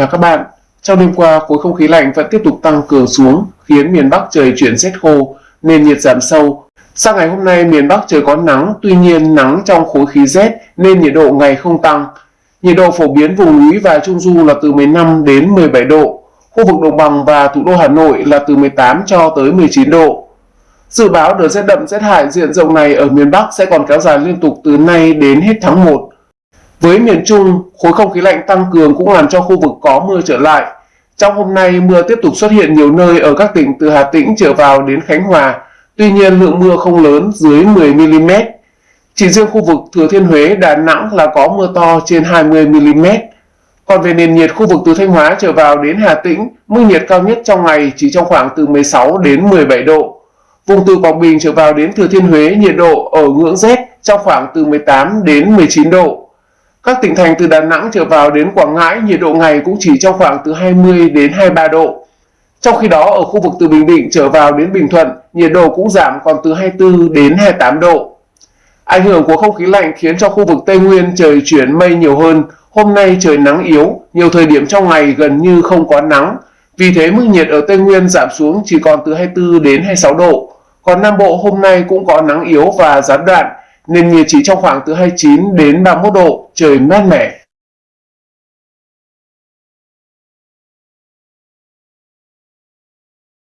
và các bạn. Trong đêm qua, khối không khí lạnh vẫn tiếp tục tăng cường xuống, khiến miền Bắc trời chuyển rét khô, nên nhiệt giảm sâu. Sang ngày hôm nay, miền Bắc trời có nắng, tuy nhiên nắng trong khối khí rét nên nhiệt độ ngày không tăng. Nhiệt độ phổ biến vùng núi và trung du là từ 15 đến 17 độ, khu vực đồng bằng và thủ đô Hà Nội là từ 18 cho tới 19 độ. Dự báo đợt rét đậm rét hại diện rộng này ở miền Bắc sẽ còn kéo dài liên tục từ nay đến hết tháng 1. Với miền Trung, khối không khí lạnh tăng cường cũng làm cho khu vực có mưa trở lại. Trong hôm nay, mưa tiếp tục xuất hiện nhiều nơi ở các tỉnh từ Hà Tĩnh trở vào đến Khánh Hòa. Tuy nhiên, lượng mưa không lớn dưới 10mm. Chỉ riêng khu vực Thừa Thiên Huế, Đà Nẵng là có mưa to trên 20mm. Còn về nền nhiệt khu vực từ Thanh Hóa trở vào đến Hà Tĩnh, mức nhiệt cao nhất trong ngày chỉ trong khoảng từ 16 đến 17 độ. Vùng từ Quảng Bình trở vào đến Thừa Thiên Huế nhiệt độ ở ngưỡng rét trong khoảng từ 18 đến 19 độ. Các tỉnh thành từ Đà Nẵng trở vào đến Quảng Ngãi nhiệt độ ngày cũng chỉ trong khoảng từ 20 đến 23 độ. Trong khi đó ở khu vực từ Bình Định trở vào đến Bình Thuận, nhiệt độ cũng giảm còn từ 24 đến 28 độ. Ảnh hưởng của không khí lạnh khiến cho khu vực Tây Nguyên trời chuyển mây nhiều hơn. Hôm nay trời nắng yếu, nhiều thời điểm trong ngày gần như không có nắng. Vì thế mức nhiệt ở Tây Nguyên giảm xuống chỉ còn từ 24 đến 26 độ. Còn Nam Bộ hôm nay cũng có nắng yếu và gián đoạn, nền nhiệt chỉ trong khoảng từ 29 đến 31 độ, trời mát mẻ.